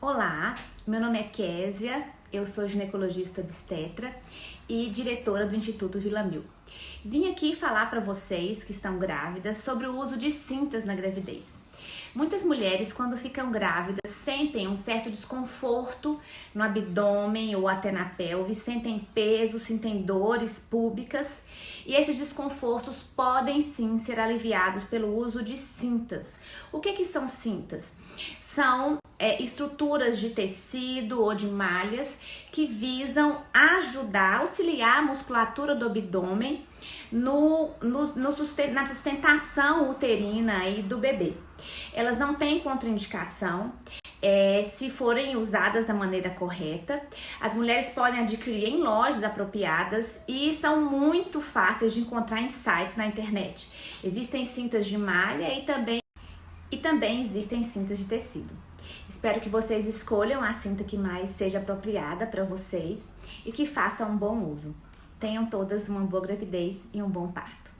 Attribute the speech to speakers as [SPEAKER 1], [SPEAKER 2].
[SPEAKER 1] Olá, meu nome é Késia, eu sou ginecologista obstetra e diretora do Instituto Vila Mil. Vim aqui falar para vocês que estão grávidas sobre o uso de cintas na gravidez. Muitas mulheres, quando ficam grávidas, sentem um certo desconforto no abdômen ou até na pelve, sentem peso, sentem dores públicas e esses desconfortos podem sim ser aliviados pelo uso de cintas. O que, que são cintas? São é, estruturas de tecido ou de malhas que visam ajudar, auxiliar a musculatura do abdômen no, no, no susten na sustentação uterina aí do bebê. Elas não têm contraindicação, é, se forem usadas da maneira correta. As mulheres podem adquirir em lojas apropriadas e são muito fáceis de encontrar em sites na internet. Existem cintas de malha e também, e também existem cintas de tecido. Espero que vocês escolham a cinta que mais seja apropriada para vocês e que façam um bom uso. Tenham todas uma boa gravidez e um bom parto.